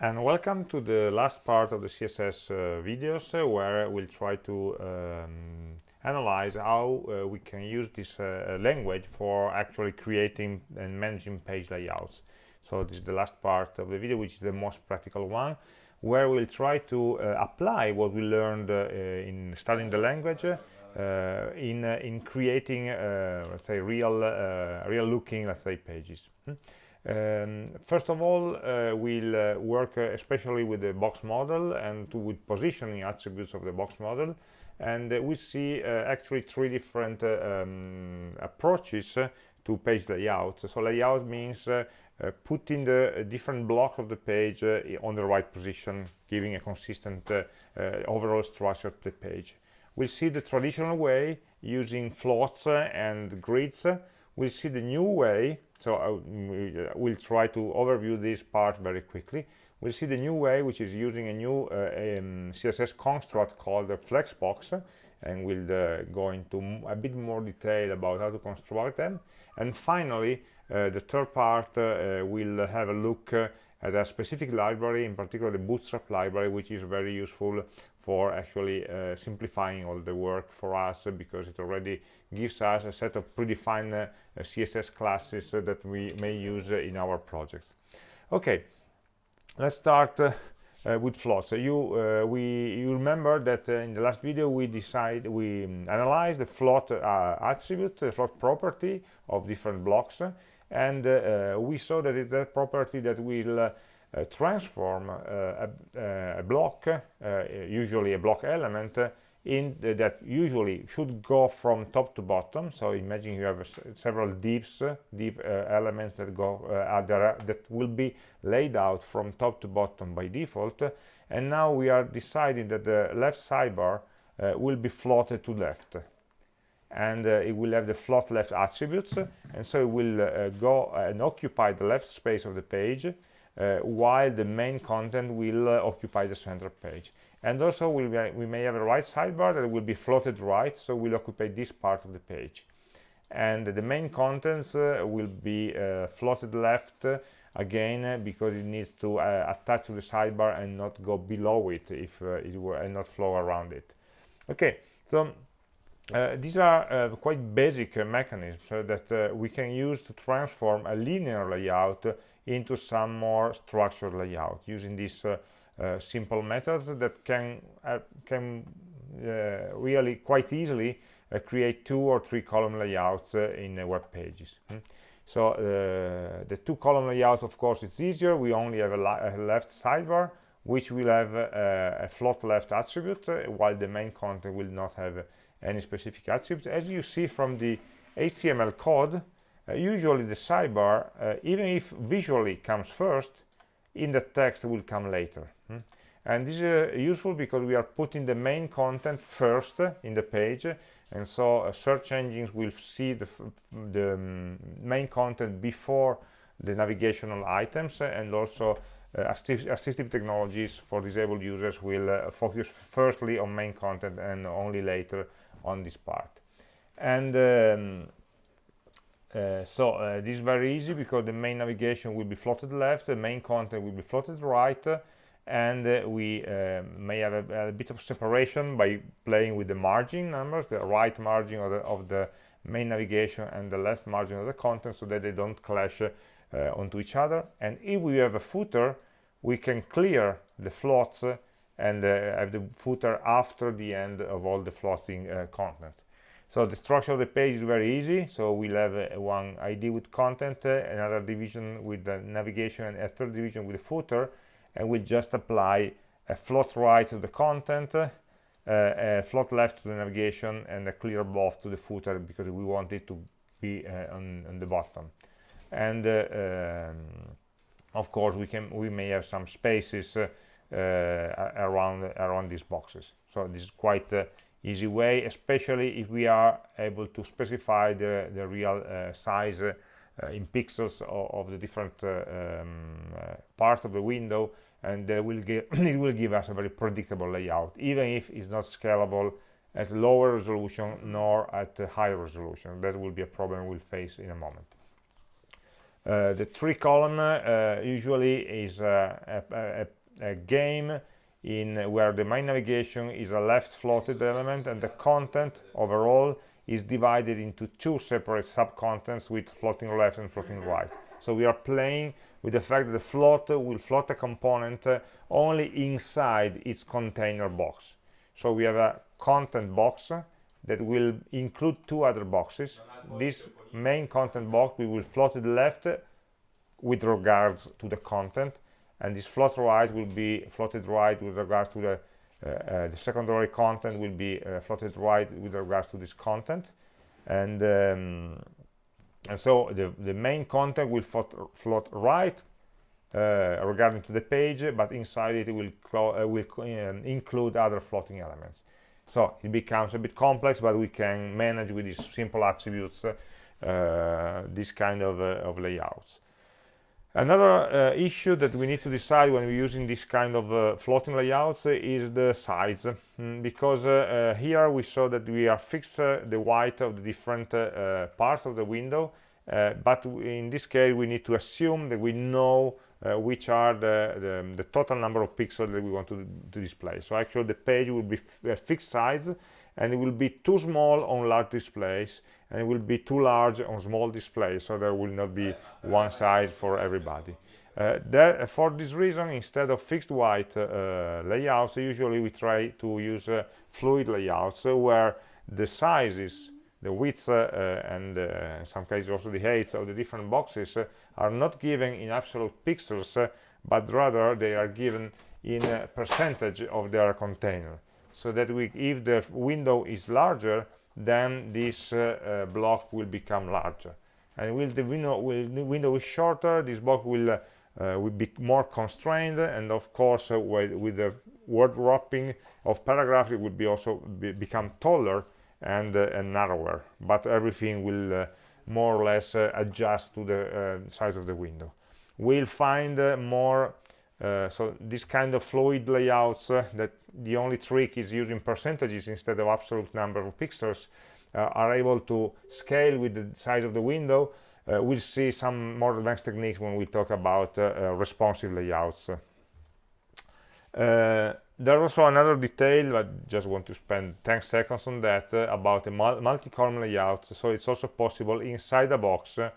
and welcome to the last part of the css uh, videos uh, where we'll try to um, analyze how uh, we can use this uh, language for actually creating and managing page layouts so this is the last part of the video which is the most practical one where we'll try to uh, apply what we learned uh, in studying the language in in creating let's say real real looking let's say pages hmm? Um, first of all, uh, we'll uh, work uh, especially with the box model and with positioning attributes of the box model. And uh, we see uh, actually three different uh, um, approaches to page layout. So layout means putting the different blocks of the page on the right position, giving a consistent overall structure to the page. We'll see the traditional way using floats and grids. We'll see the new way so uh, we'll try to overview this part very quickly. We'll see the new way which is using a new uh, um, css construct called the flexbox and we'll uh, go into a bit more detail about how to construct them. And finally uh, the third part uh, uh, we'll have a look at a specific library in particular the bootstrap library which is very useful for actually simplifying all the work for us because it already gives us a set of predefined uh, css classes uh, that we may use uh, in our projects okay let's start with floats. So you uh, we you remember that uh, in the last video we decide we um, analyzed the float uh, attribute, the float property of different blocks, and we saw that it's a property that will transform a, a, block, usually a block element, in the, that usually should go from top to bottom. So imagine you have several divs div uh, elements that go uh, that will be laid out from top to bottom by default. And now we are deciding that the left sidebar uh, will be floated to left. And uh, it will have the float left attributes. And so it will uh, go and occupy the left space of the page while the main content will occupy the center page and also we may, we may have a right sidebar that will be floated right so will occupy this part of the page. And the main contents uh, will be uh, floated left uh, again uh, because it needs to uh, attach to the sidebar and not go below it if uh, it were and not flow around it. Okay so these are quite basic mechanisms that we can use to transform a linear layout into some more structured layout using this simple methods that can uh, can uh, really quite easily create two or three column layouts in web pages hmm? so the two column layout of course it's easier we only have a, a left sidebar which will have a float left attribute while the main content will not have any specific attribute as you see from the HTML code uh, usually the sidebar uh, even if visually comes first in the text will come later hmm? and this is uh, useful because we are putting the main content first in the page and so uh, search engines will see the, the um, main content before the navigational items and also uh, assistive, technologies for disabled users will uh, focus firstly on main content and only later on this part and um, uh, so uh, this is very easy because the main navigation will be floated left the main content will be floated right and uh, we uh, may have a, a, bit of separation by playing with the margin numbers the right margin of the, of the main navigation and the left margin of the content so that they don't clash uh, onto each other. And if we have a footer we can clear the floats and have the footer after the end of all the floating content so the structure of the page is very easy. So we'll have uh, one id with content uh, another division with the navigation and a third division with the footer and we'll just apply a float right to the content uh, a float left to the navigation and a clear both to the footer because we want it to be uh, on, on, the bottom. And uh, um, of course we can we may have some spaces uh, around around these boxes. So this is quite easy way especially if we are able to specify the the real uh, size uh, in pixels of, of the different uh, um, part of the window and will it will give us a very predictable layout even if it's not scalable at lower resolution nor at higher resolution. That will be a problem we'll face in a moment. Uh, the three column uh, usually is a, a, a, game in where the main navigation is a left floated element and the content overall is divided into two separate sub-contents with floating left and floating right. So we are playing with the fact that the float will float a component only inside its container box. So we have a content box that will include two other boxes. This main content box we will float it left with regards to the content and this float right will be floated right with regards to the uh, uh, the secondary content will be uh, floated right with regards to this content. And um, and so the the main content will float, float right uh, regarding to the page but inside it will uh, will um, include other floating elements. So it becomes a bit complex but we can manage with these simple attributes uh, this kind of, of layouts Another uh, issue that we need to decide when we're using this kind of uh, floating layouts is the size, mm, because uh, uh here we saw that we are fixed uh, the height of the different uh, parts of the window, but in this case we need to assume that we know which are the, the, the, total number of pixels that we want to, to display. So actually the page will be fixed size and it will be too small on large displays and it will be too large on small displays so there will not be one size for everybody. Uh, for this reason instead of fixed white uh, layouts usually we try to use uh, fluid layouts uh, where the sizes the width uh, uh, and in some cases also the heights of the different boxes are not given in absolute pixels but rather they are given in a percentage of their container so that we, if the window is larger then this uh, uh, block will become larger. And will the window will the window is shorter this block will uh, will be more constrained and of course with, with, the word wrapping of paragraph it will be also be, become taller and, and narrower. But everything will more or less adjust to the size of the window. We'll find more uh, so this kind of fluid layouts uh, that the only trick is using percentages instead of absolute number of pixels uh, are able to scale with the size of the window. Uh, we'll see some more advanced techniques when we talk about uh, responsive layouts. There's also another detail I just want to spend 10 seconds on that uh, about a multi-column layout. So it's also possible inside a box uh,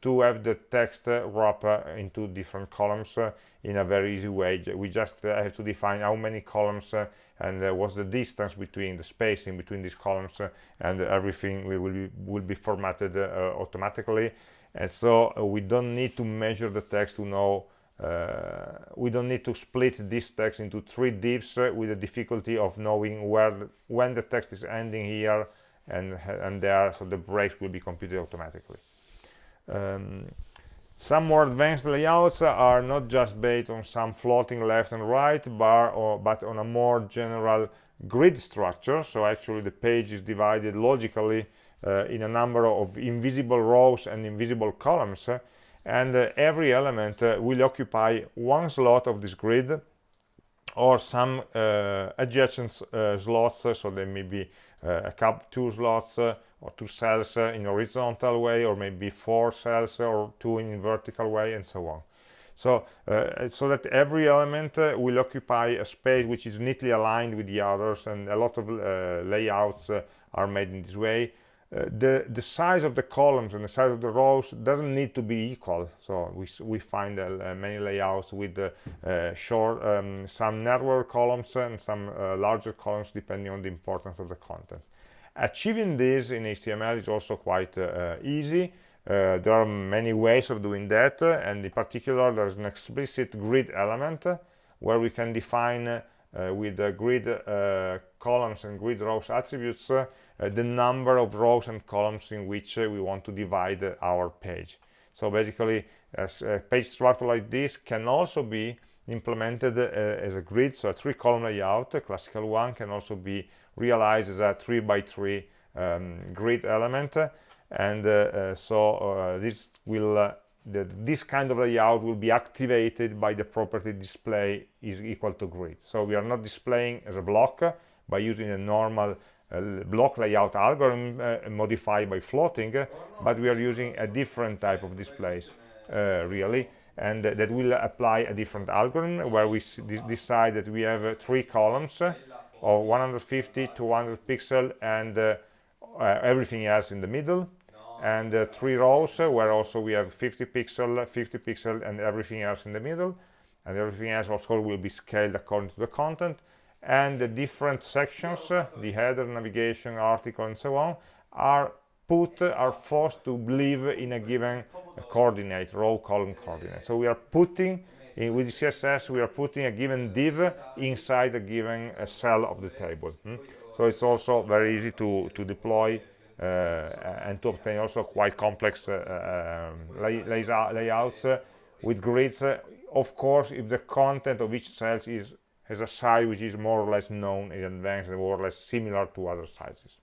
to have the text uh, wrap into different columns in a very easy way. We just uh, have to define how many columns uh, and uh, what's the distance between the spacing between these columns and everything will be, will be formatted automatically. And so we don't need to measure the text to know uh, we don't need to split this text into three divs uh, with the difficulty of knowing where when the text is ending here and and there so the breaks will be computed automatically um, some more advanced layouts are not just based on some floating left and right bar or, but on a more general grid structure. So actually the page is divided logically uh, in a number of invisible rows and invisible columns and uh, every element uh, will occupy one slot of this grid or some uh, adjacent uh, slots. So there may be a couple two slots or two cells uh, in horizontal way or maybe four cells or two in vertical way and so on. So uh, so that every element uh, will occupy a space which is neatly aligned with the others and a lot of uh, layouts uh, are made in this way. Uh, the the size of the columns and the size of the rows doesn't need to be equal. So we we find many layouts with short um, some narrower columns and some larger columns depending on the importance of the content Achieving this in HTML is also quite uh, easy. Uh, there are many ways of doing that, uh, and in particular, there's an explicit grid element where we can define uh, with the grid uh, columns and grid rows attributes uh, the number of rows and columns in which we want to divide our page. So basically, a page structure like this can also be implemented as a grid, so a three-column layout, a classical one, can also be realize as a 3 by 3 um, grid element. And uh, uh, so uh, this will the, this kind of layout will be activated by the property display is equal to grid. So we are not displaying as a block by using a normal block layout algorithm uh, modified by floating, uh, but we are using a different type of displays, uh, really, and that will apply a different algorithm where we decide that we have three columns of 150 to 200 pixel and everything else in the middle. And uh, three rows uh, where also we have 50 pixel 50 pixel and everything else in the middle. And everything else also will be scaled according to the content. And the different sections uh, the header navigation article and so on are put are forced to live in a given coordinate row column coordinate. So we are putting in, with css we are putting a given div inside a given uh, cell of the table hmm? so it's also very easy to to deploy uh, and to obtain also quite complex uh, um, lay, layouts uh, with grids. Of course if the content of each cell is has a size which is more or less known in advance and more or less similar to other sizes.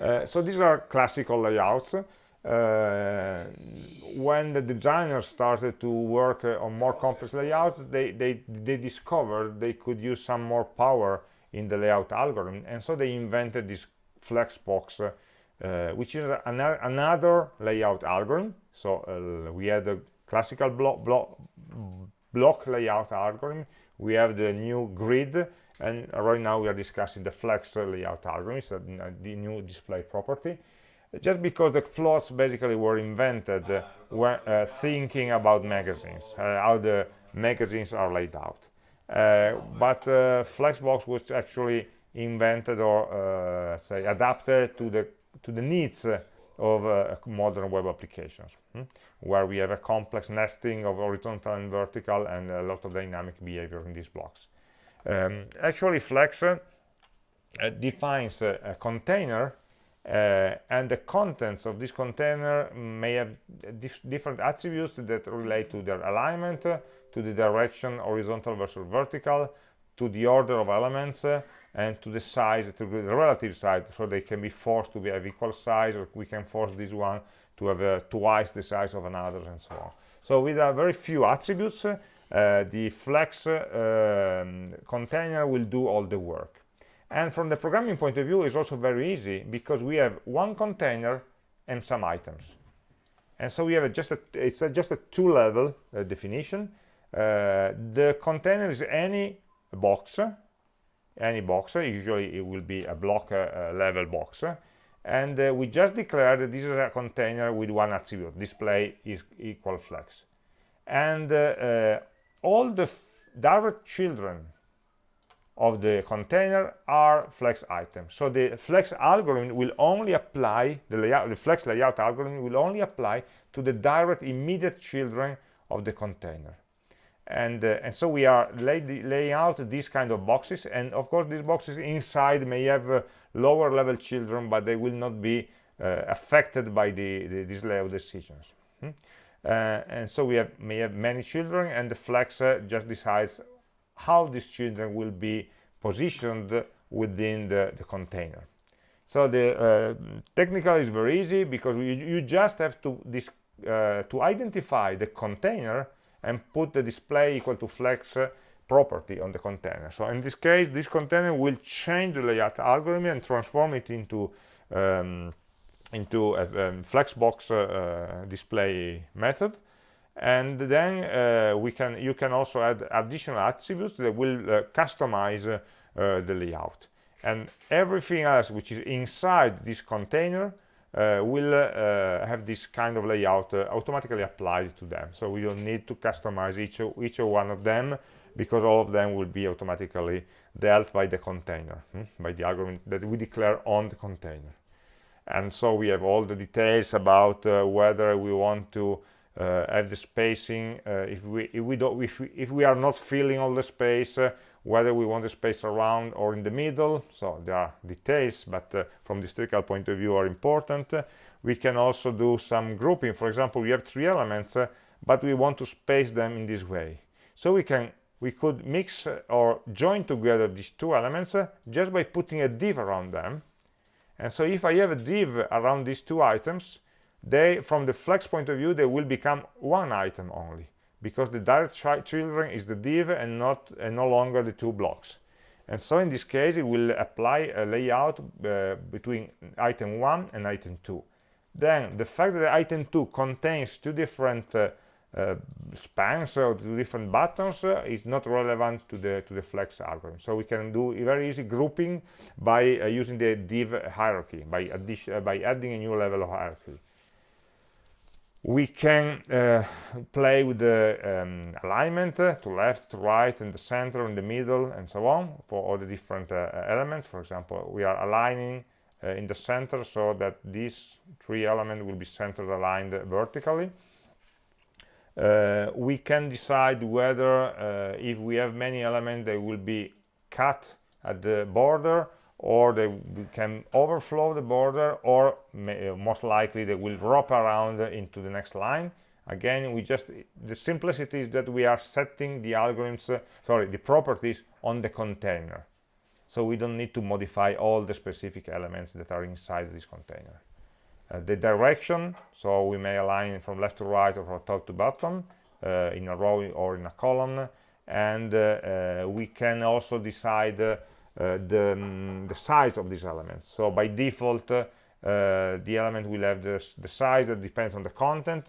Uh, so these are classical layouts uh, when the designers started to work uh, on more complex layouts they, they they discovered they could use some more power in the layout algorithm. And so they invented this flexbox uh, which is an another layout algorithm. So uh, we had a classical block, block, block layout algorithm. We have the new grid. And right now we are discussing the flex layout algorithm. So the new display property just because the floats basically were invented uh, when uh, thinking about magazines uh, how the magazines are laid out uh, but uh, flexbox was actually invented or uh, say adapted to the to the needs of uh, modern web applications hmm? where we have a complex nesting of horizontal and vertical and a lot of dynamic behavior in these blocks um, actually flex uh, defines a, a container uh, and the contents of this container may have dif different attributes that relate to their alignment to the direction horizontal versus vertical to the order of elements uh, and to the size, to the relative size, so they can be forced to be of equal size, or we can force this one to have uh, twice the size of another, and so on. So with a very few attributes, uh, the flex uh, um, container will do all the work. And from the programming point of view, it's also very easy because we have one container and some items. And so we have a just a, it's a, just a two-level uh, definition. Uh, the container is any box any box usually it will be a block uh, level box and uh, we just declare that this is a container with one attribute display is equal flex and uh, uh all the direct children of the container are flex items. So the flex algorithm will only apply the layout the flex layout algorithm will only apply to the direct immediate children of the container. And uh, and so we are lay, laying out these kind of boxes. And of course these boxes inside may have uh, lower level children but they will not be uh, affected by the, the, these layout decisions. Hmm? Uh, and so we have may have many children and the flex uh, just decides how these children will be positioned within the, the container. So the uh, technical is very easy because we, you just have to this to identify the container and put the display equal to flex property on the container. So in this case this container will change the layout algorithm and transform it into um, into a um, flexbox uh, uh, display method and then uh, we can you can also add additional attributes that will uh, customize uh, the layout and everything else which is inside this container uh, will uh, have this kind of layout uh, automatically applied to them so we don't need to customize each each one of them because all of them will be automatically dealt by the container hmm? by the algorithm that we declare on the container and so we have all the details about whether we want to uh, have the spacing uh, if we if we don't if we, if we are not filling all the space whether we want the space around or in the middle so there are details but uh, from the historical point of view are important. We can also do some grouping. For example we have three elements uh, but we want to space them in this way. So we can we could mix uh, or join together these two elements uh, just by putting a div around them. And so if i have a div around these two items they from the flex point of view they will become one item only because the direct children is the div and not and no longer the two blocks. And so in this case it will apply a layout uh, between item 1 and item 2 then the fact that item 2 contains two different uh, uh, spans or two different buttons uh, is not relevant to the to the flex algorithm. So we can do a very easy grouping by uh, using the div hierarchy by addition by adding a new level of hierarchy we can uh, play with the um, alignment uh, to left to right in the center in the middle and so on for all the different uh, elements. For example we are aligning uh, in the center so that these three elements will be centered aligned vertically. Uh, we can decide whether if we have many elements they will be cut at the border or they can overflow the border or may, uh, most likely they will wrap around into the next line. Again we just the simplicity is that we are setting the algorithms uh, sorry the properties on the container. So we don't need to modify all the specific elements that are inside this container. Uh, the direction so we may align from left to right or from top to bottom uh, in a row or in a column and we can also decide the, um, the size of these elements. So by default uh, the element will have the, the size that depends on the content.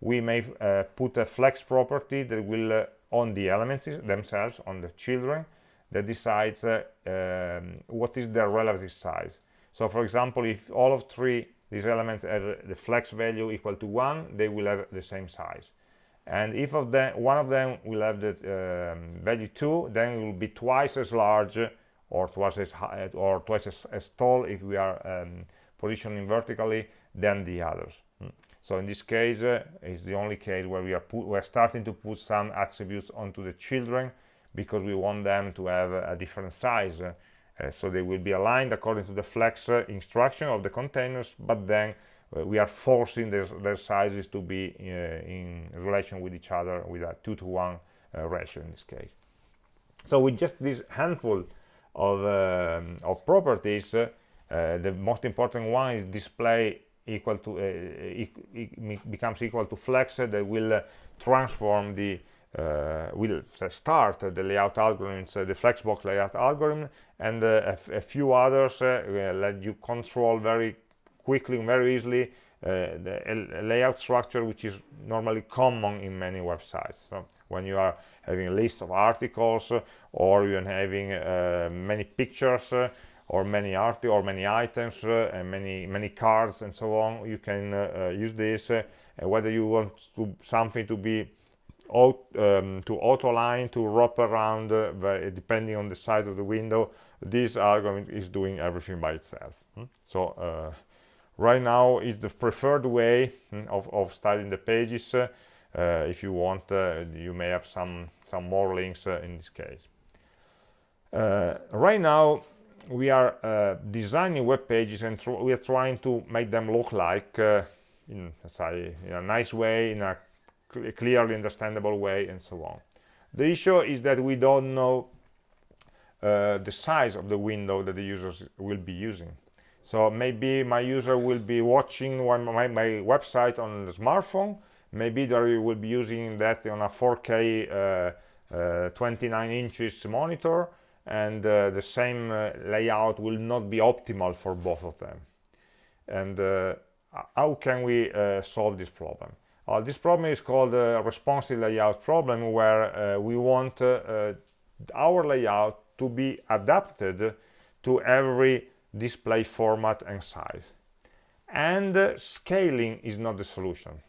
We may uh, put a flex property that will on the elements themselves on the children that decides um, what is their relative size. So for example if all of three these elements have the flex value equal to one they will have the same size. And if of them one of them will have the um, value 2 then it will be twice as large or twice as high or twice as, as tall if we are um, positioning vertically than the others mm. so in this case uh, the only case where we are we're starting to put some attributes onto the children because we want them to have a, different size uh, so they will be aligned according to the flex uh, instruction of the containers but then we are forcing their, their sizes to be in relation with each other with a two to one ratio in this case so with just this handful of, um, of properties uh, the most important one is display equal to uh, becomes equal to flex that will uh, transform the uh, will start the layout algorithms, uh, the flexbox layout algorithm, and uh, a, few others let you control very quickly and very easily the layout structure, which is normally common in many websites. So when you are having a list of articles or you're having uh, many pictures uh, or many art or many items uh, and many many cards and so on you can use this whether you want to something to be um, to auto line to wrap around uh, depending on the size of the window this algorithm is doing everything by itself hmm? so uh, right now is the preferred way hmm, of, of styling the pages uh, if you want you may have some some more links uh, in this case. Uh, right now, we are uh, designing web pages and we are trying to make them look like in, in a nice way, in a cl clearly understandable way, and so on. The issue is that we don't know uh, the size of the window that the users will be using. So maybe my user will be watching one, my, my website on the smartphone, maybe they will be using that on a 4k uh, uh, 29 inches monitor and uh, the same layout will not be optimal for both of them. And how can we solve this problem? Uh, this problem is called a responsive layout problem where uh, we want uh, our layout to be adapted to every display format and size. And scaling is not the solution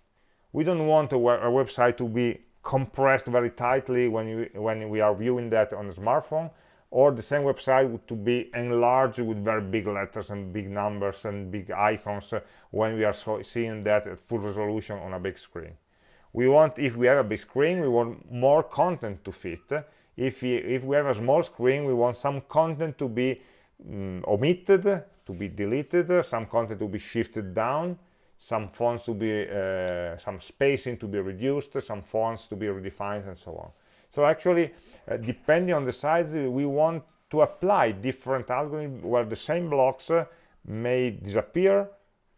we don't want a, a website to be compressed very tightly when you when we are viewing that on a smartphone or the same website to be enlarged with very big letters and big numbers and big icons uh, when we are so seeing that at full resolution on a big screen. We want if we have a big screen we want more content to fit. If we, if we have a small screen we want some content to be um, omitted to be deleted some content to be shifted down some fonts to be uh, some spacing to be reduced some fonts to be redefined and so on. So actually uh, depending on the size we want to apply different algorithms where the same blocks uh, may disappear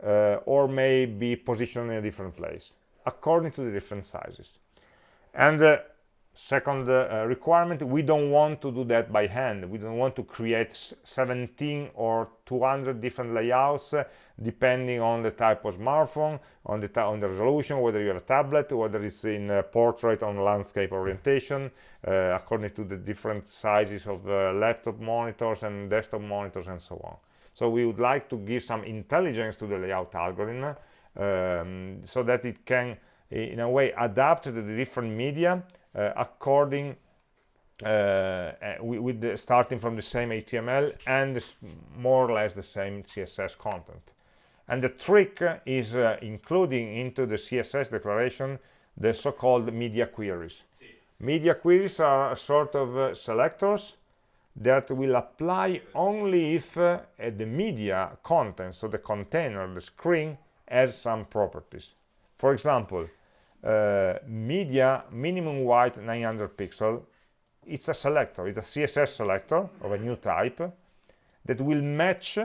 uh, or may be positioned in a different place according to the different sizes. And uh, second uh, requirement we don't want to do that by hand. We don't want to create 17 or 200 different layouts uh, depending on the type of smartphone on the on the resolution whether you have a tablet whether it's in uh, portrait on landscape orientation uh, according to the different sizes of uh, laptop monitors and desktop monitors and so on. So we would like to give some intelligence to the layout algorithm um, so that it can in a way adapt to the different media uh, according uh, uh, with the, starting from the same HTML and more or less the same CSS content. And the trick is uh, including into the CSS declaration the so-called media queries. Media queries are a sort of uh, selectors that will apply only if uh, the media content, so the container, the screen, has some properties. For example, uh, media minimum white 900 pixel. It's a selector it's a css selector of a new type that will match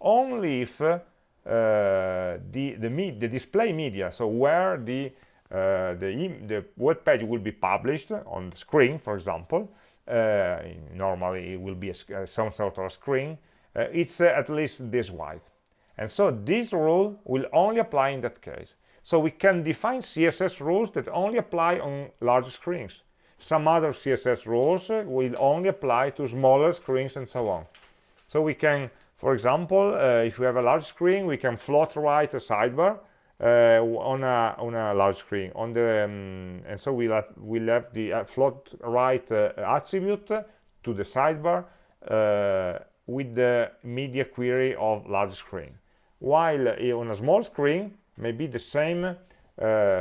only if uh, the the, the display media so where the uh, the, the web page will be published on the screen for example uh, normally it will be a, uh, some sort of a screen it's at least this white. And so this rule will only apply in that case so we can define CSS rules that only apply on large screens. Some other CSS rules will only apply to smaller screens and so on. So we can, for example, uh, if we have a large screen, we can float right a sidebar uh, on a on a large screen. On the um, and so we'll have, we'll have the uh, float right uh, attribute to the sidebar uh, with the media query of large screen. While uh, on a small screen, maybe the same uh,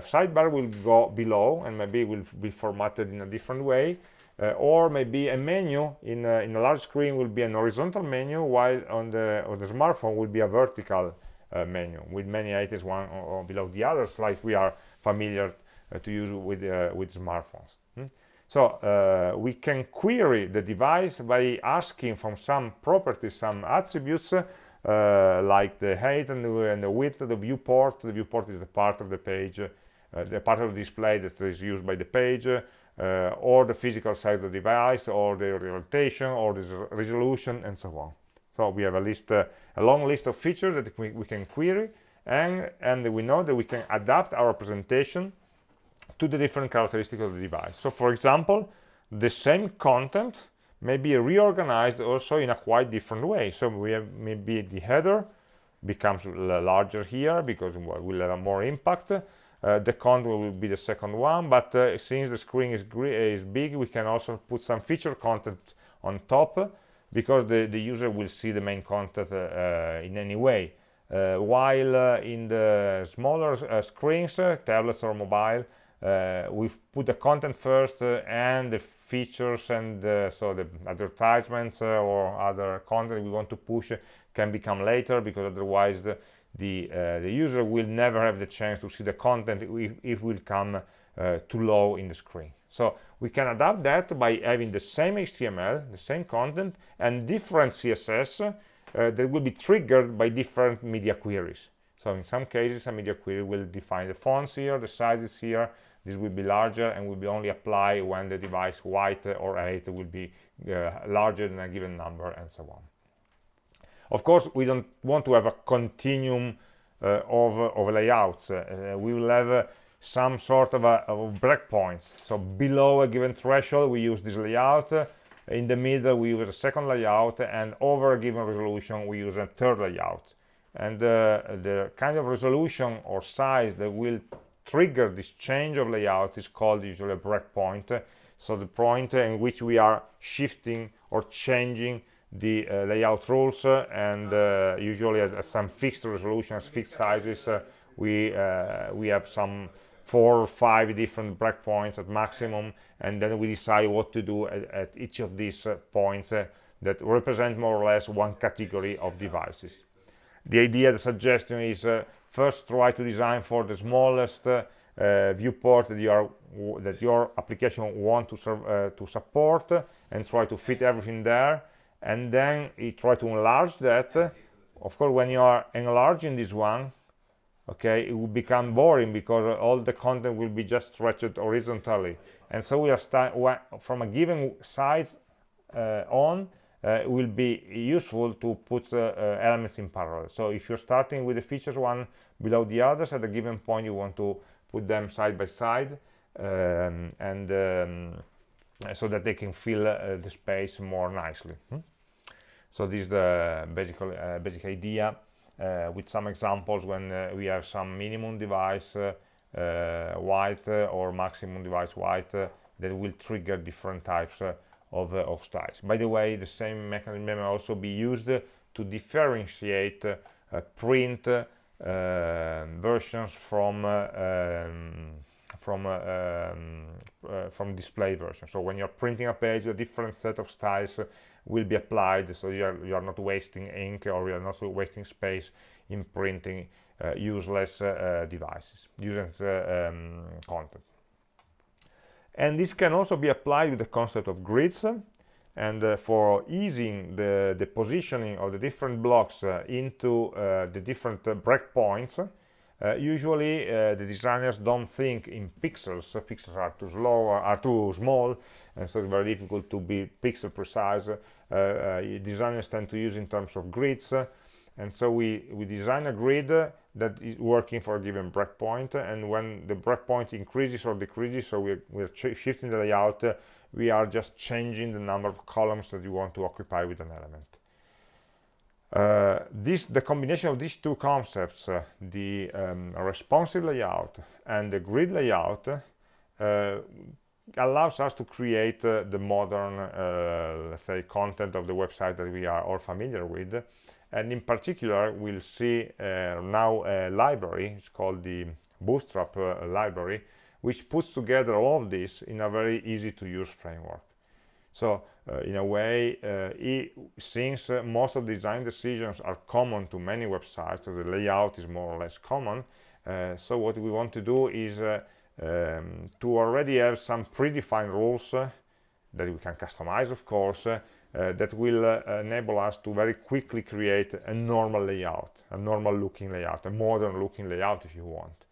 sidebar will go below and maybe will be formatted in a different way uh, or maybe a menu in a, in a large screen will be an horizontal menu while on the on the smartphone will be a vertical uh, menu with many items one or, or, below the others like we are familiar uh, to use with uh, with smartphones hmm? so uh, we can query the device by asking from some properties some attributes uh, like the height and the, and the, width of the viewport. The viewport is the part of the page, uh, the part of the display that is used by the page, uh, or the physical size of the device, or the orientation, or the resolution, and so on. So we have a list, a long list of features that we, we can query, and, and we know that we can adapt our presentation to the different characteristics of the device. So for example, the same content may be reorganized also in a quite different way. So we have maybe the header becomes larger here because we'll have more impact. Uh, the content will be the second one but uh, since the screen is, is big we can also put some feature content on top because the, the user will see the main content uh, uh in any way. Uh, while uh, in the smaller screens tablets or mobile we put the content first and the features and uh, so the advertisements uh, or other content we want to push can become later because otherwise the the, uh, the user will never have the chance to see the content if, if will come uh, too low in the screen. So we can adapt that by having the same HTML the same content and different CSS uh, that will be triggered by different media queries so in some cases a media query will define the fonts here the sizes here. This will be larger and will be only apply when the device white or height will be uh, larger than a given number and so on. Of course we don't want to have a continuum uh, of, of layouts. Uh, we will have uh, some sort of, a, of breakpoints. So below a given threshold we use this layout. In the middle we use a second layout. And over a given resolution we use a third layout and uh, the kind of resolution or size that will trigger this change of layout is called usually a breakpoint so the point in which we are shifting or changing the uh, layout rules uh, and uh, usually at, at, some fixed resolutions fixed sizes uh, we uh, we have some four or five different breakpoints at maximum and then we decide what to do at, at each of these uh, points that represent more or less one category of devices the idea the suggestion is first try to design for the smallest uh, viewport that your that your application want to uh, to support and try to fit everything there. And then you try to enlarge that. Of course when you are enlarging this one okay it will become boring because all the content will be just stretched horizontally. And so we are start from a given size uh, on uh, will be useful to put uh, uh, elements in parallel so if you're starting with the features one below the others at a given point you want to put them side by side um, and um, so that they can fill uh, the space more nicely hmm? so this is the basic, uh, basic idea uh, with some examples when we have some minimum device white or maximum device white that will trigger different types of, of styles. By the way, the same mechanism may also be used to differentiate print versions from um, from uh, um, uh, from display version so when you're printing a page a different set of styles will be applied. So you are, you are not wasting ink or you are not wasting space in printing uh, useless uh, uh devices useless uh, um, content and this can also be applied with the concept of grids and uh, for easing the, the positioning of the different blocks into the different breakpoints uh, usually uh, the designers don't think in pixels. So pixels are too slow are too small and so it's very difficult to be pixel precise. Uh, uh designers tend to use in terms of grids and so we we design a grid that is working for a given breakpoint and when the breakpoint increases or decreases so we're, we're shifting the layout we are just changing the number of columns that you want to occupy with an element uh, this, the combination of these two concepts, uh, the um, responsive layout and the grid layout, uh, allows us to create uh, the modern, uh, let's say, content of the website that we are all familiar with. And in particular, we'll see now a library, it's called the Bootstrap library, which puts together all of this in a very easy to use framework. So uh, in a way, uh, since uh, most of the design decisions are common to many websites, so the layout is more or less common, so what we want to do is um, to already have some predefined rules that we can customize, of course, uh, that will uh, enable us to very quickly create a normal layout, a normal looking layout, a modern looking layout if you want.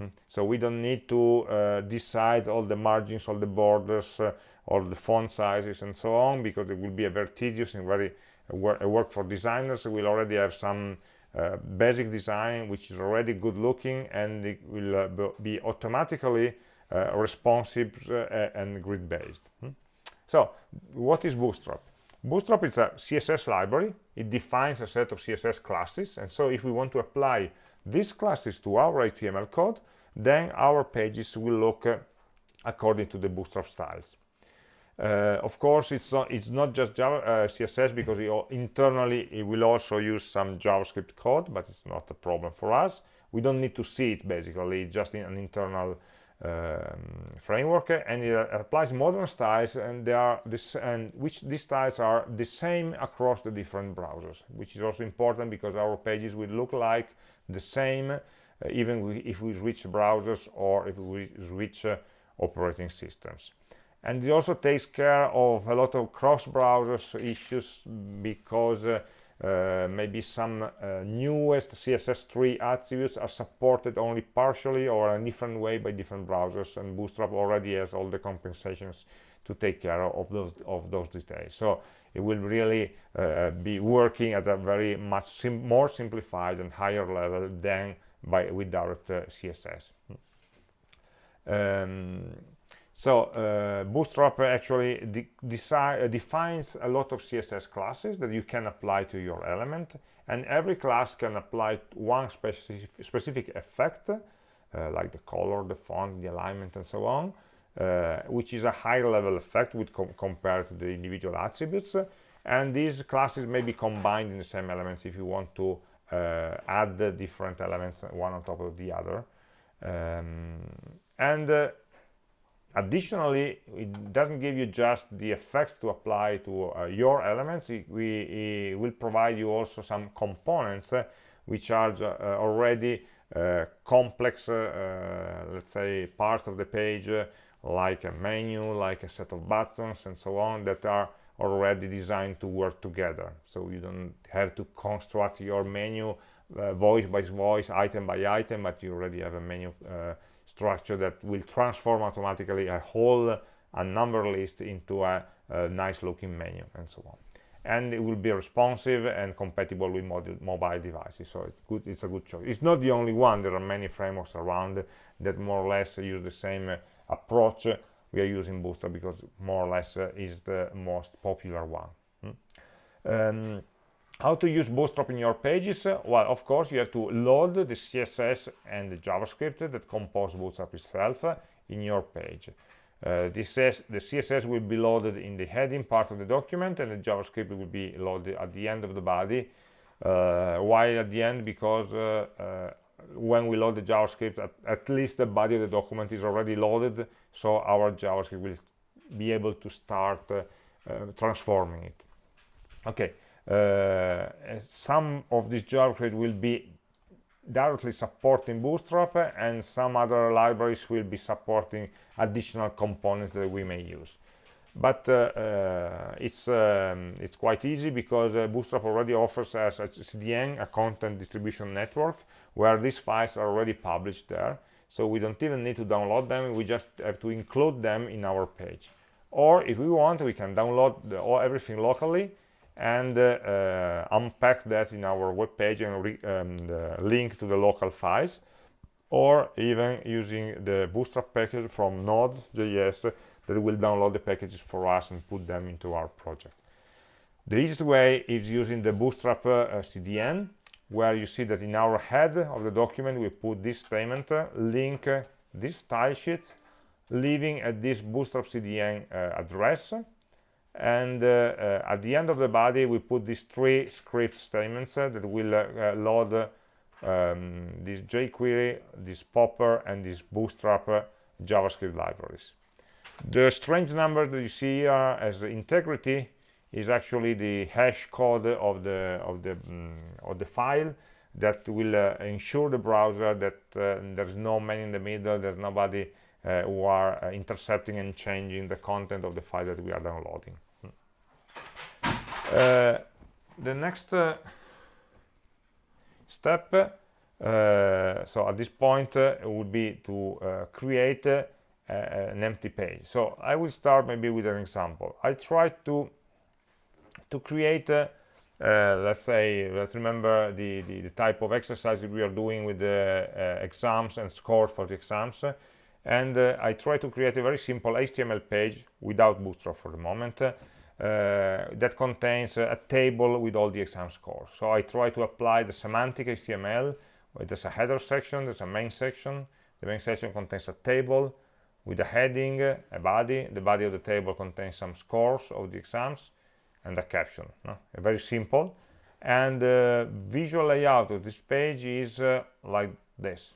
Mm. So we don't need to uh, decide all the margins, all the borders, all the font sizes and so on because it will be a very tedious and very uh, a work for designers we will already have some uh, basic design which is already good looking and it will uh, be automatically uh, responsive uh, and grid based hmm? so what is bootstrap bootstrap is a css library. It defines a set of css classes. And so if we want to apply these classes to our html code then our pages will look uh, according to the bootstrap styles. Uh, of course, it's not, it's not just Java, uh, CSS because it, internally it will also use some JavaScript code, but it's not a problem for us. We don't need to see it basically, it's just in an internal framework, and it applies modern styles, and they are this, and which these styles are the same across the different browsers, which is also important because our pages will look like the same, uh, even if we switch browsers or if we switch uh, operating systems. And it also takes care of a lot of cross-browsers issues because uh, maybe some uh, newest CSS3 attributes are supported only partially or in a different way by different browsers and Bootstrap already has all the compensations to take care of those of those details. So it will really uh, be working at a very much sim more simplified and higher level than by with direct uh, CSS um, so uh, Bootstrap actually de uh, defines a lot of CSS classes that you can apply to your element, and every class can apply one specific, specific effect, uh, like the color, the font, the alignment, and so on, uh, which is a higher level effect with com compared to the individual attributes. And these classes may be combined in the same elements if you want to uh, add different elements one on top of the other. Um, and uh, additionally it doesn't give you just the effects to apply to uh, your elements. It, we it will provide you also some components uh, which are uh, already uh, complex uh, uh, let's say parts of the page like a menu like a set of buttons and so on that are already designed to work together. So you don't have to construct your menu voice by voice, item by item, but you already have a menu structure that will transform automatically a whole a number list into a, a nice looking menu and so on. And it will be responsive and compatible with mobile devices. So it's good it's a good choice. It's not the only one. There are many frameworks around that more or less use the same uh, approach. We are using bootstrap because more or less uh, is the most popular one. Hmm? um, how to use bootstrap in your pages? Well of course you have to load the css and the javascript that compose bootstrap itself in your page. Uh, this says the css will be loaded in the heading part of the document and the javascript will be loaded at the end of the body. Uh, why at the end? Because uh, uh when we load the javascript at, at, least the body of the document is already loaded so our javascript will be able to start uh, transforming it. Okay some of this javascript will be directly supporting Bootstrap and some other libraries will be supporting additional components that we may use. But uh, uh, it's, um, it's quite easy because uh, Bootstrap already offers us a CDN, a content distribution network, where these files are already published there. So we don't even need to download them, we just have to include them in our page. Or if we want, we can download the, everything locally and uh, unpack that in our web page and um, link to the local files or even using the bootstrap package from node.js that will download the packages for us and put them into our project. The easiest way is using the bootstrap uh, cdn where you see that in our head of the document we put this statement uh, link uh, this style sheet leaving at this bootstrap cdn uh, address and uh, uh, at the end of the body we put these three script statements uh, that will load um, this jQuery, this Popper, and this Bootstrap JavaScript libraries. The strange number that you see here as integrity is actually the hash code of the of the um, of the file that will uh, ensure the browser that uh, there's no man in the middle, there's nobody uh, who are intercepting and changing the content of the file that we are downloading. Uh, the next uh, step uh, so at this point would be to create an empty page. So i will start maybe with an example. I try to to create uh, let's say let's remember the, the, the type of exercise we are doing with the uh, exams and scores for the exams and uh, I try to create a very simple HTML page without Bootstrap for the moment uh, that contains a table with all the exam scores. So I try to apply the semantic HTML. There's a header section, there's a main section. The main section contains a table with a heading, a body. The body of the table contains some scores of the exams and a caption. No? Very simple. And the uh, visual layout of this page is uh, like this.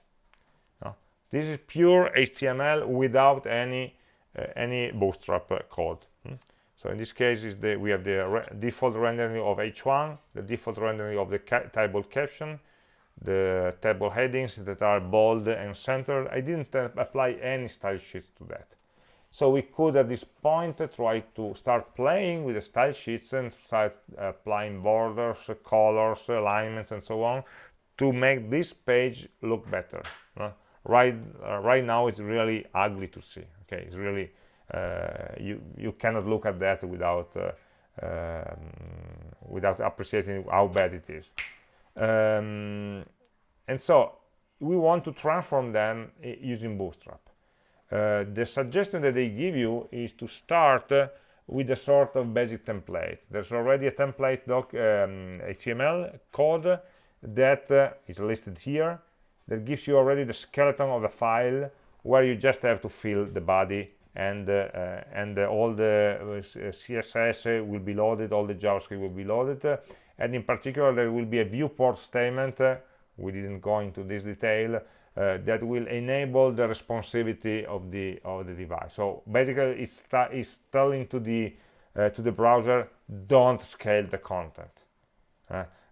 This is pure HTML without any uh, any bootstrap code. Hmm? So in this case, is the, we have the re default rendering of h1, the default rendering of the ca table caption, the table headings that are bold and centered. I didn't uh, apply any style sheets to that. So we could at this point uh, try to start playing with the style sheets and start applying borders, colors, alignments, and so on to make this page look better. Right, right now it's really ugly to see. Okay, it's really uh, you you cannot look at that without uh, um, without appreciating how bad it is. Um, and so we want to transform them using bootstrap. Uh, the suggestion that they give you is to start uh, with a sort of basic template. There's already a template doc um, html code that uh, is listed here that gives you already the skeleton of the file where you just have to fill the body and uh, uh, and uh, all the css will be loaded all the javascript will be loaded. And in particular there will be a viewport statement we didn't go into this detail uh, that will enable the responsivity of the of the device. So basically it's, it's telling to the uh, to the browser don't scale the content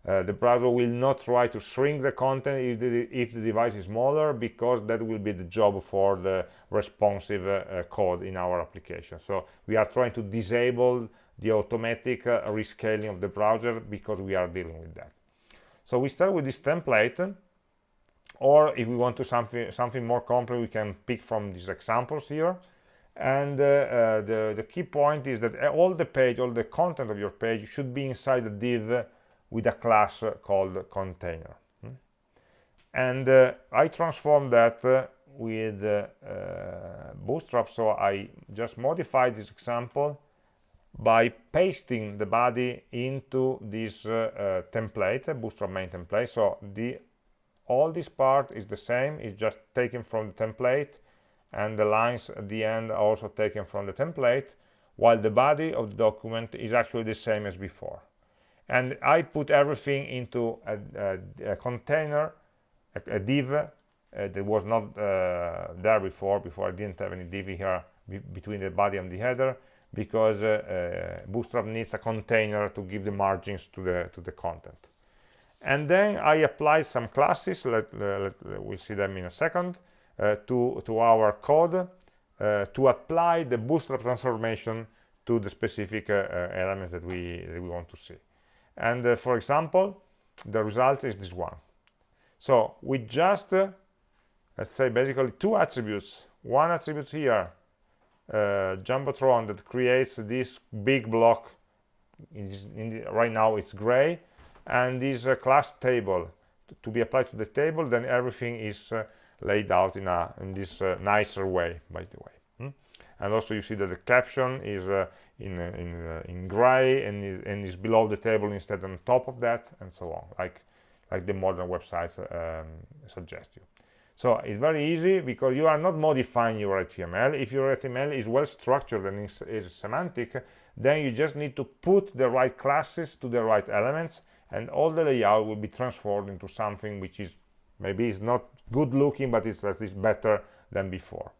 uh, the browser will not try to shrink the content if the, if the device is smaller because that will be the job for the responsive uh, uh, code in our application. So we are trying to disable the automatic uh, rescaling of the browser because we are dealing with that. So we start with this template or if we want to something something more complex we can pick from these examples here. And uh, uh, the, the key point is that all the page all the content of your page should be inside the div with a class called container. Hmm? and uh, I transform that uh, with uh, uh, bootstrap. So I just modified this example by pasting the body into this template bootstrap main template. So the all this part is the same it's just taken from the template and the lines at the end are also taken from the template while the body of the document is actually the same as before and I put everything into a, a, a container a, a div uh, that was not uh, there before before I didn't have any div here be between the body and the header because uh, uh, Bootstrap needs a container to give the margins to the to the content and then I apply some classes let, let, we'll see them in a second uh, to, to our code uh, to apply the bootstrap transformation to the specific elements that we, that we want to see. And for example, the result is this one. So we just, let's say basically two attributes. One attribute here, uh, Jumbotron that creates this big block the, right now it's gray and this uh, class table to be applied to the table then everything is uh, laid out in a in this uh, nicer way by the way hmm? and also you see that the caption is uh, in uh, in uh, in gray and is, and is below the table instead on top of that and so on like like the modern websites um, suggest you. So it's very easy because you are not modifying your HTML if your HTML is well structured and is, is semantic then you just need to put the right classes to the right elements and all the layout will be transformed into something which is maybe it's not good looking but it's at least better than before.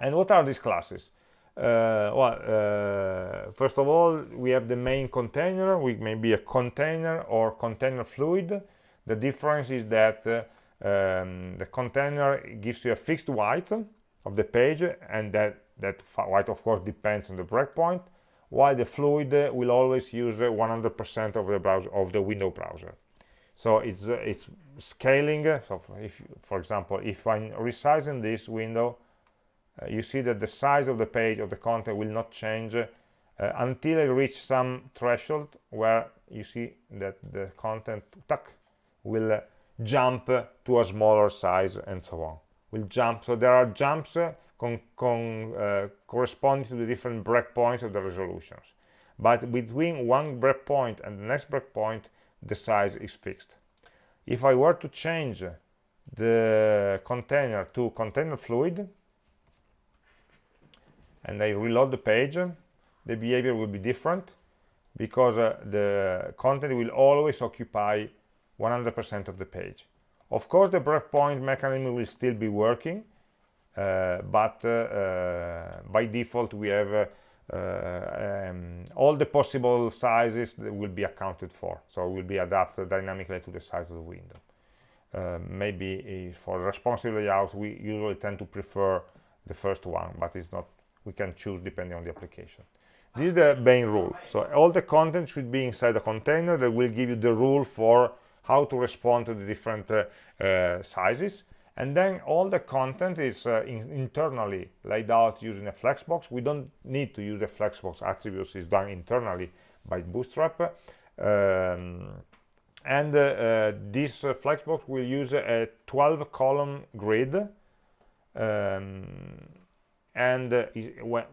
And what are these classes uh, well uh, first of all we have the main container which may be a container or container fluid. The difference is that uh, um, the container gives you a fixed height of the page and that that height of course depends on the breakpoint while the fluid will always use 100% of the browser of the window browser. So it's it's scaling. So if for example if i'm resizing this window you see that the size of the page of the content will not change uh, until I reach some threshold where you see that the content tuck, will uh, jump to a smaller size and so on. Will jump. So there are jumps uh, con con uh, corresponding to the different breakpoints of the resolutions. But between one breakpoint and the next breakpoint the size is fixed. If I were to change the container to container fluid and I reload the page the behavior will be different because uh, the content will always occupy 100% of the page. Of course the breakpoint mechanism will still be working uh, but uh, uh by default we have uh, uh, um, all the possible sizes that will be accounted for. So it will be adapted dynamically to the size of the window. Maybe for responsive layout we usually tend to prefer the first one but it's not we can choose depending on the application. This is the main rule. So all the content should be inside a container that will give you the rule for how to respond to the different uh, uh, sizes. And then all the content is uh, in internally laid out using a flexbox. We don't need to use the flexbox attributes. It's done internally by bootstrap. Um, and uh, uh, this uh, flexbox will use a 12 column grid. Um, and uh, when,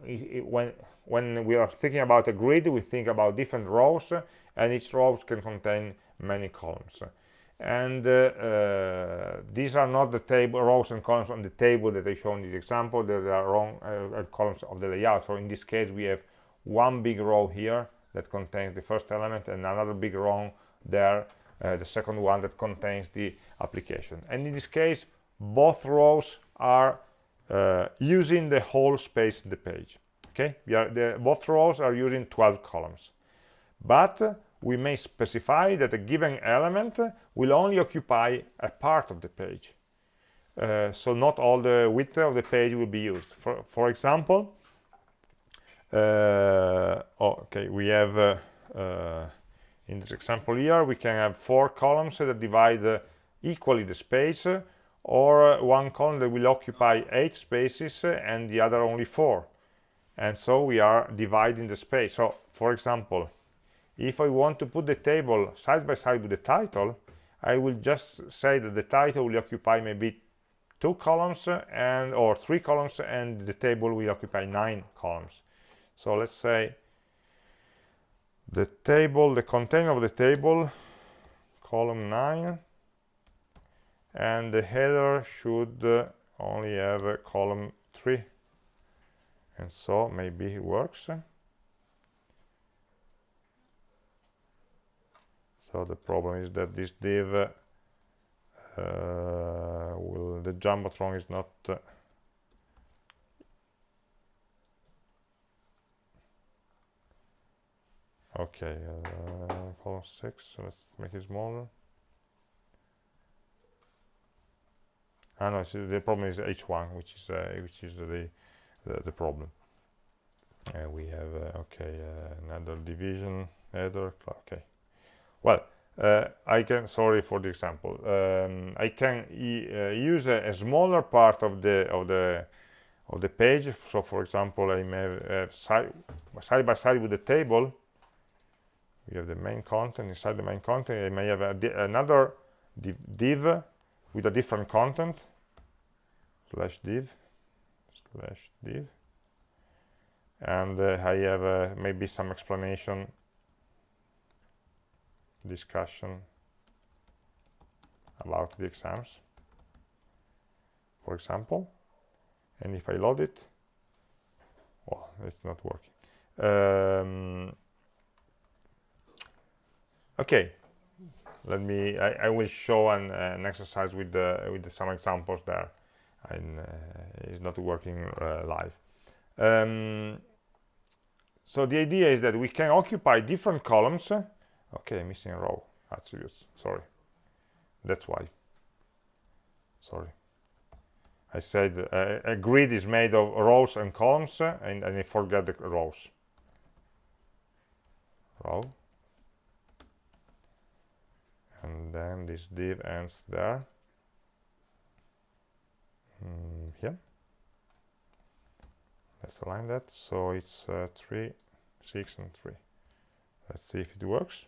when when we are thinking about a grid we think about different rows and each row can contain many columns. And uh, uh, these are not the table rows and columns on the table that I shown in the example. There are wrong uh, columns of the layout. So in this case we have one big row here that contains the first element and another big row there uh, the second one that contains the application. And in this case both rows are uh, using the whole space in the page okay we are the both rows are using 12 columns but we may specify that a given element will only occupy a part of the page. Uh, so not all the width of the page will be used. For, for example, uh, oh, okay, we have uh, uh in this example here we can have four columns that divide uh, equally the space or one column that will occupy eight spaces and the other only four. And so we are dividing the space. So for example if I want to put the table side by side with the title I will just say that the title will occupy maybe two columns and or three columns and the table will occupy nine columns. So let's say the table the content of the table column 9 and the header should uh, only have a column 3 and so maybe it works. So the problem is that this div uh, will the jumbotron is not uh, okay uh, column 6 let's make it smaller no see, the problem is h1 which is uh, which is the the, the problem. Uh, we have uh, okay uh, another division header okay. Well uh, I can sorry for the example. Um, I can e use a, a, smaller part of the of the of the page. So for example I may have side, side by side with the table we have the main content inside the main content I may have another div, div, with a different content slash div slash div. And uh, I have uh, maybe some explanation discussion about the exams. For example and if I load it well it's not working. Um, okay let me I, I will show an, uh, an, exercise with the with the, some examples there and uh, it's not working uh, live. Um, so the idea is that we can occupy different columns. Okay missing row attributes. Sorry. That's why. Sorry. I said uh, a grid is made of rows and columns and, and I forget the rows. Row and then this div ends there. Mm, here. Let's align that. So it's uh, 3 6 and 3 let's see if it works.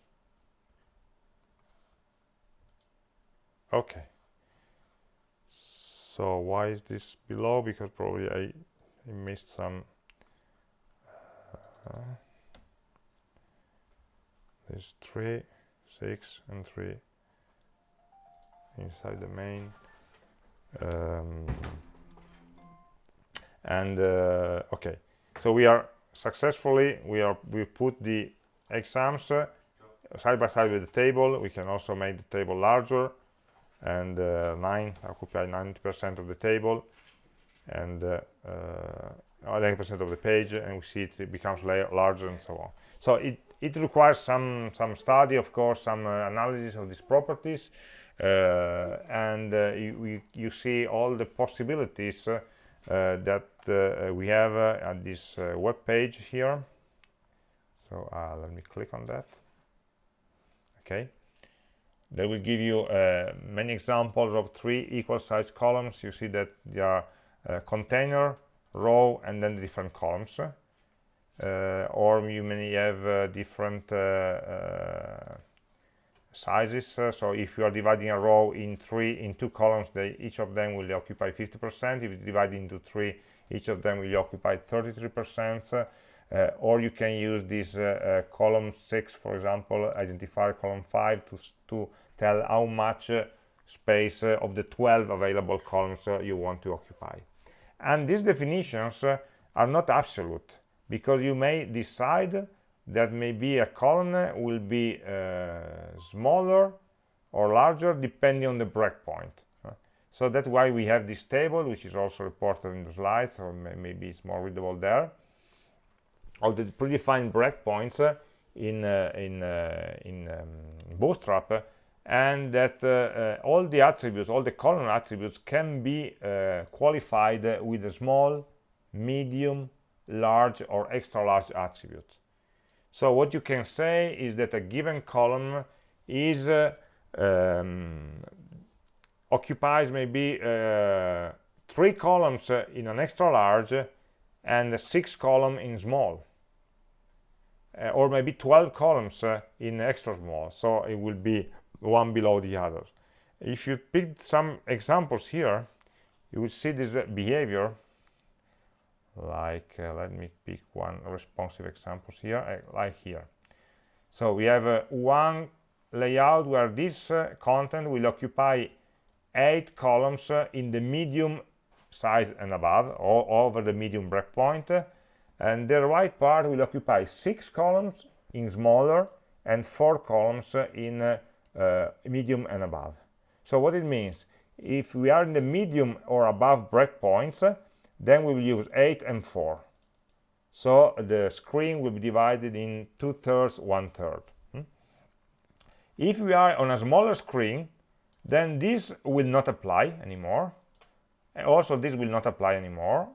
Okay. So why is this below? Because probably I, I missed some uh, there's 3 6 and 3 inside the main. Um, and uh, okay. So we are successfully we are we put the exams uh, side by side with the table. We can also make the table larger and uh, 9 occupy 90 percent of the table and 90 uh, uh, percent of the page and we see it, becomes larger and so on. So it it requires some some study of course some uh, analysis of these properties and uh, you, you, see all the possibilities uh, that we have at this web page here. So let me click on that. Okay. They will give you uh, many examples of three equal size columns. You see that they are uh, container row and then different columns. Uh, or you may have different sizes uh, so if you are dividing a row in three in two columns they each of them will occupy 50 percent. If you divide into three each of them will occupy 33 percent. Uh, or you can use this uh, uh column 6 for example identify column 5 to, to tell how much uh, space uh, of the 12 available columns you want to occupy. And these definitions are not absolute because you may decide that maybe a column will be uh, smaller or larger depending on the breakpoint. Uh, so that's why we have this table, which is also reported in the slides, or maybe it's more readable there, of the predefined breakpoints uh, in uh, in uh, in um, Bootstrap, and that uh, all the attributes, all the column attributes, can be qualified with a small, medium, large, or extra large attribute so what you can say is that a given column is uh, um, occupies maybe uh, three columns in an extra large and six columns in small uh, or maybe 12 columns uh, in extra small. So it will be one below the others. If you pick some examples here you will see this behavior like uh, let me pick one responsive examples here uh, like here. So we have uh, one layout where this uh, content will occupy eight columns uh, in the medium size and above or over the medium breakpoint and the right part will occupy six columns in smaller and four columns in uh, medium and above. So what it means if we are in the medium or above breakpoints then we will use 8 and 4 so the screen will be divided in two thirds one third hmm? if we are on a smaller screen then this will not apply anymore. Also this will not apply anymore.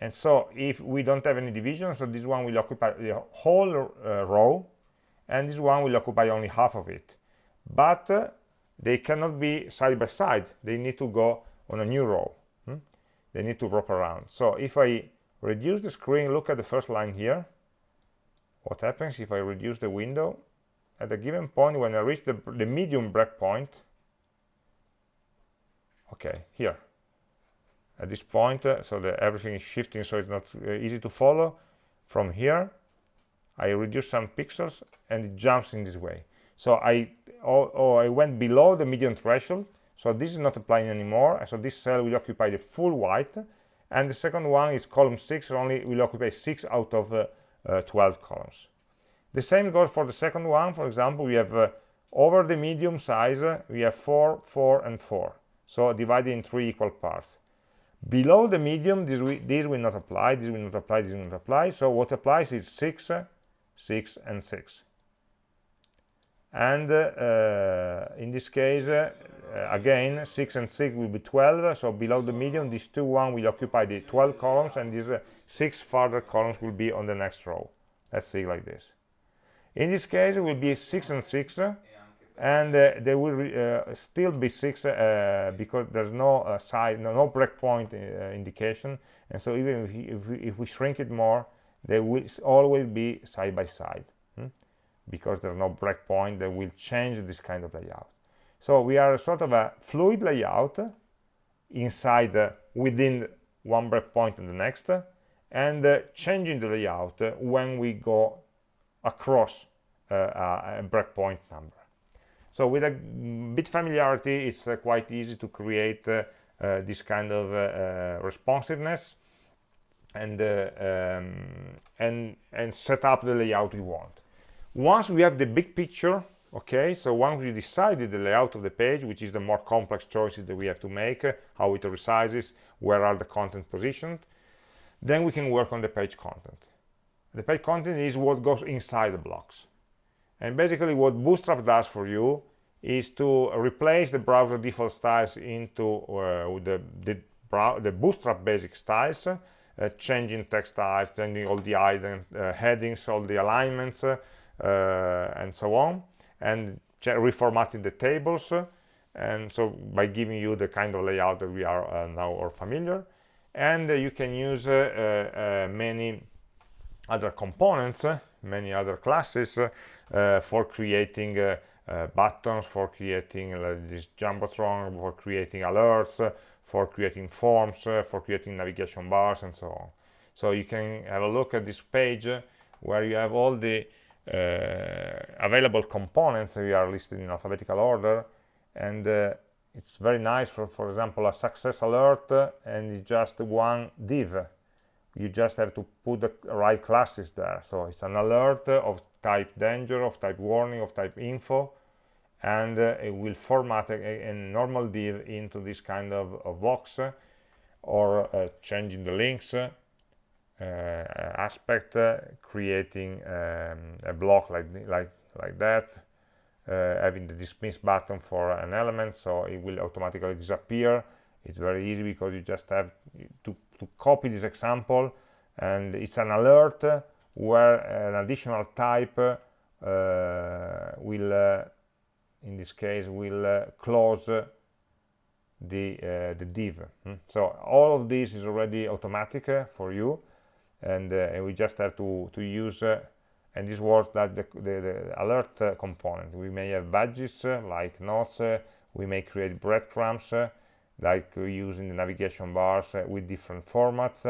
And so if we don't have any division so this one will occupy the whole uh, row and this one will occupy only half of it. But uh, they cannot be side by side. They need to go on a new row they need to wrap around. So if I reduce the screen look at the first line here. What happens if I reduce the window? At a given point when I reach the, the medium breakpoint okay here. At this point uh, so that everything is shifting so it's not uh, easy to follow. From here I reduce some pixels and it jumps in this way. So I oh, oh I went below the median threshold so this is not applying anymore so this cell will occupy the full white and the second one is column 6 only will occupy 6 out of uh, uh, 12 columns. The same goes for the second one. For example we have uh, over the medium size uh, we have 4 4 and 4 so divided in three equal parts. Below the medium this, this will not apply this will not apply this will not apply. So what applies is 6 uh, 6 and 6 and uh, in this case uh, again 6 and 6 will be 12 so below the median these two one will occupy the 12 columns and these uh, six further columns will be on the next row. Let's see like this. In this case it will be 6 and 6 and uh, there will uh, still be 6 uh, because there's no side no, no breakpoint indication. And so even if, if, we, if, we, shrink it more they will always be side by side? Because there's no breakpoint that will change this kind of layout. So we are sort of a fluid layout inside uh, within one breakpoint and the next and uh, changing the layout when we go across uh, a breakpoint number. So with a bit familiarity it's uh, quite easy to create uh, uh, this kind of responsiveness and um, and and set up the layout we want once we have the big picture okay so once we decided the layout of the page which is the more complex choices that we have to make uh, how it resizes where are the content positioned then we can work on the page content. The page content is what goes inside the blocks. And basically what bootstrap does for you is to replace the browser default styles into uh, the, the, the, bootstrap basic styles uh, changing text styles changing all the uh, headings all the alignments uh, and so on and reformatting the tables and so by giving you the kind of layout that we are uh, now or familiar. And uh, you can use uh, many other components many other classes for creating buttons for creating this jumbotron for creating alerts for creating forms for creating navigation bars and so on. So you can have a look at this page where you have all the uh, available components we are listed in alphabetical order. And uh, it's very nice for for example a success alert uh, and just one div. You just have to put the right classes there. So it's an alert of type danger of type warning of type info and uh, it will format a, a, normal div into this kind of, of box uh, or uh, changing the links. uh, aspect uh, creating um, a block like like like that uh, having the dismiss button for an element so it will automatically disappear. It's very easy because you just have to, to copy this example and it's an alert where an additional type uh, will uh, in this case will uh, close the the div. Hmm? so all of this is already automatic for you and, and, we just have to to use and this was that the, the, the alert uh, component. We may have badges uh, like notes uh, we may create breadcrumbs like using the navigation bars with different formats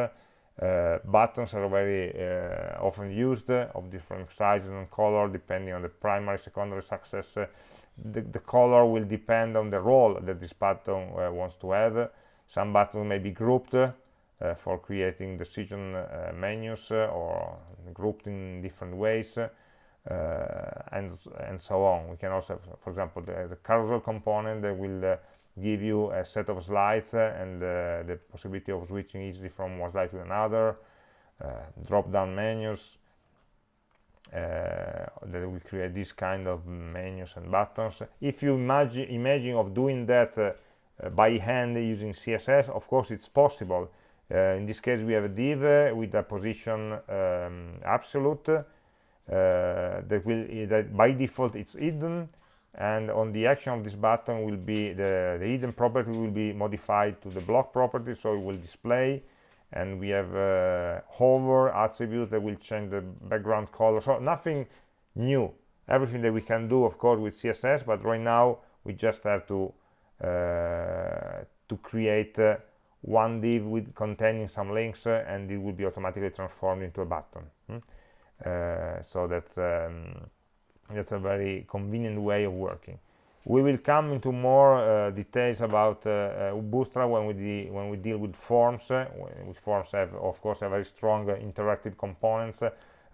uh, buttons are very uh, often used uh, of different sizes and color depending on the primary secondary success the, the, color will depend on the role that this button wants to have. Some buttons may be grouped uh, for creating decision uh, menus uh, or grouped in different ways and and so on. We can also for example the, the carousel component that will give you a set of slides and the possibility of switching easily from one slide to another drop down menus uh, that will create this kind of menus and buttons. If you imagine imagine of doing that uh, by hand using css of course it's possible uh, in this case we have a div with a position um, absolute uh, that will that by default it's hidden and on the action of this button will be the, the hidden property will be modified to the block property so it will display and we have uh, hover attribute that will change the background color. So nothing new. Everything that we can do of course with css but right now we just have to uh, to create uh, one div with containing some links uh, and it will be automatically transformed into a button. Hmm? uh, so that um, that's a very convenient way of working. We will come into more uh, details about uh, uh, Bootstrap when we, when we deal with forms uh, which forms have of course a very strong interactive components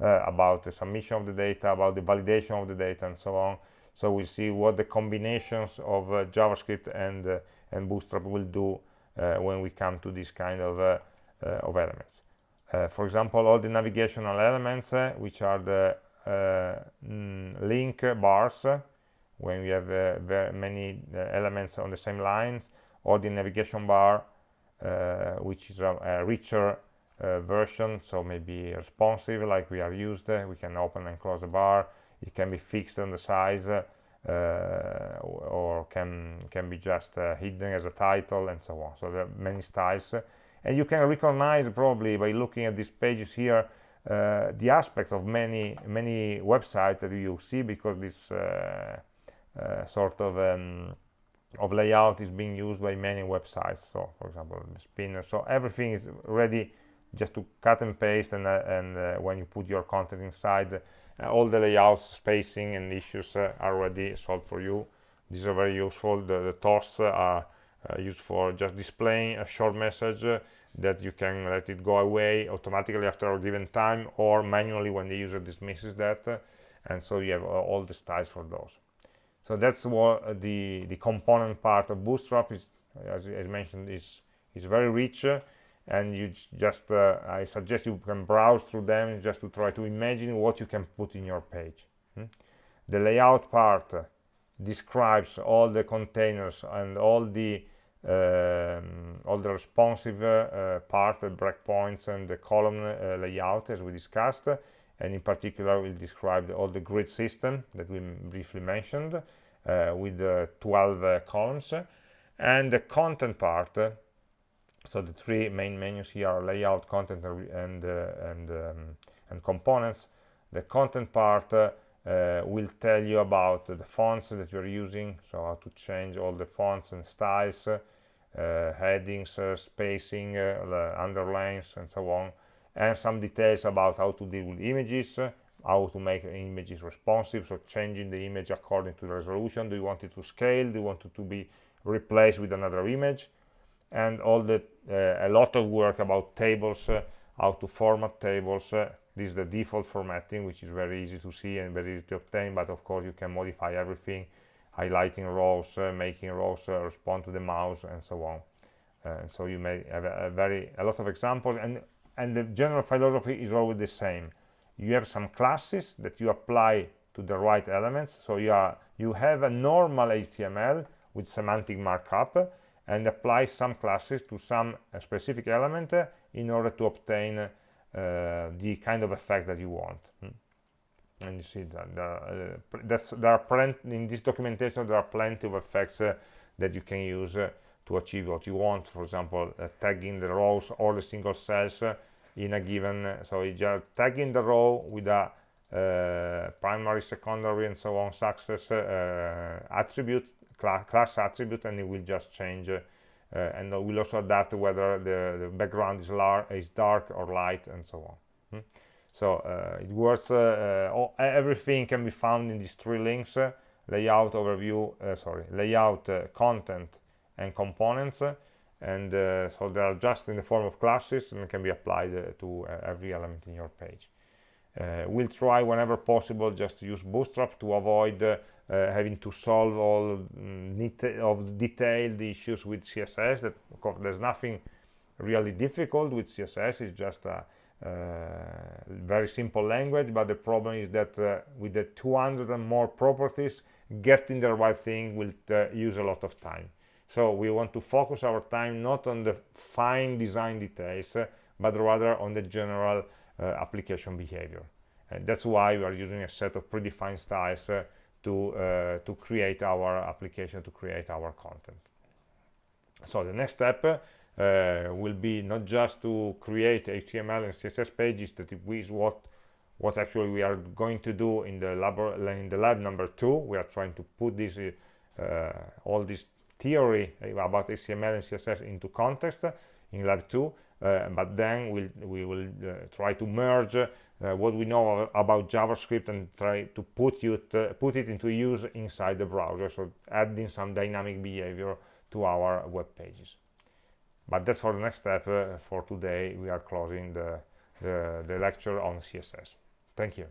about the submission of the data about the validation of the data and so on. So we'll see what the combinations of JavaScript and and Bootstrap will do when we come to this kind of, uh, uh, of elements. for example, all the navigational elements, which are the link bars, when we have very many elements on the same lines, or the navigation bar, which is a, a richer uh, version so maybe responsive like we are used uh, we can open and close the bar it can be fixed on the size uh, uh, or can can be just uh, hidden as a title and so on. So there are many styles. And you can recognize probably by looking at these pages here uh, the aspects of many many websites that you see because this uh, uh, sort of um, of layout is being used by many websites. So for example the spinner. So everything is ready just to cut and paste and, uh, and when you put your content inside Uh, all the layouts spacing and issues uh, are already solved for you. These are very useful. The, the toasts uh, are uh, used for just displaying a short message uh, that you can let it go away automatically after a given time or manually when the user dismisses that and so you have all the styles for those. So that's what the the component part of bootstrap is as, as mentioned is is very rich and you just uh, I suggest you can browse through them just to try to imagine what you can put in your page hmm? the layout part describes all the containers and all the um, all the responsive uh, part the breakpoints and the column uh, layout as we discussed and in particular we'll describe all the grid system that we briefly mentioned uh, with 12 uh, columns and the content part so the three main menus here are layout content and uh, and um, and components. The content part uh, uh, will tell you about the fonts that you're using so how to change all the fonts and styles uh, headings uh, spacing uh, underlines and so on and some details about how to deal with images how to make images responsive so changing the image according to the resolution. Do you want it to scale? Do you want it to be replaced with another image and all the uh, a lot of work about tables uh, how to format tables. Uh, this is the default formatting which is very easy to see and very easy to obtain but of course you can modify everything highlighting rows making rows respond to the mouse and so on. Uh, so you may have a, a, very a lot of examples and and the general philosophy is always the same. You have some classes that you apply to the right elements. So you are you have a normal html with semantic markup and apply some classes to some uh, specific element uh, in order to obtain uh, the kind of effect that you want hmm? and you see that there, uh, are plenty in this documentation there are plenty of effects uh, that you can use uh, to achieve what you want for example uh, tagging the rows or the single cells uh, in a given so you just tagging the row with a primary secondary and so on success attribute cl class attribute and it will just change uh, and we'll also adapt whether the, the background is, is, dark or light and so on hmm? so uh, it works uh, all, everything can be found in these three links layout overview sorry layout content and components and uh, so they are just in the form of classes and can be applied uh, to uh, every element in your page. we'll try whenever possible just to use Bootstrap to avoid having to solve all mm, of detailed issues with css that of course there's nothing really difficult with css it's just a uh, very simple language but the problem is that uh, with the 200 and more properties getting the right thing will uh, use a lot of time. So we want to focus our time not on the fine design details uh, but rather on the general uh, application behavior. And that's why we are using a set of predefined styles to uh, to create our application to create our content. So the next step uh, will be not just to create HTML and CSS pages that is what what actually we are going to do in the lab in the lab number two. We are trying to put this uh, all this theory about HTML and CSS into context in lab two uh, but then we'll, we will uh, try to merge uh, what we know about JavaScript and try to put, you put it into use inside the browser, so adding some dynamic behavior to our web pages. But that's for the next step. for today, we are closing the, the, the lecture on CSS. Thank you.